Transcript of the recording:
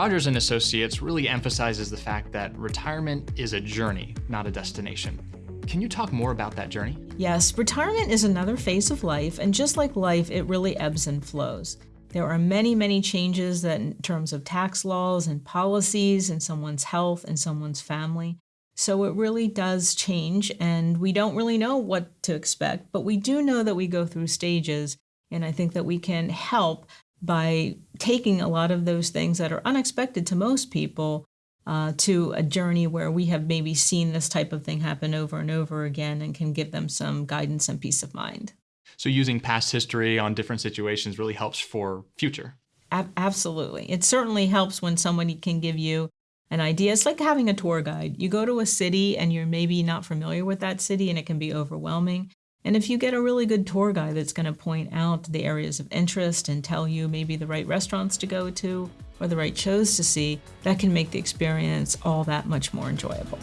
Rogers and Associates really emphasizes the fact that retirement is a journey, not a destination. Can you talk more about that journey? Yes, retirement is another phase of life, and just like life, it really ebbs and flows. There are many, many changes that in terms of tax laws and policies and someone's health and someone's family. So it really does change, and we don't really know what to expect, but we do know that we go through stages, and I think that we can help by taking a lot of those things that are unexpected to most people uh, to a journey where we have maybe seen this type of thing happen over and over again and can give them some guidance and peace of mind. So using past history on different situations really helps for future. absolutely. It certainly helps when somebody can give you an idea. It's like having a tour guide. You go to a city and you're maybe not familiar with that city and it can be overwhelming. And if you get a really good tour guide that's going to point out the areas of interest and tell you maybe the right restaurants to go to or the right shows to see, that can make the experience all that much more enjoyable.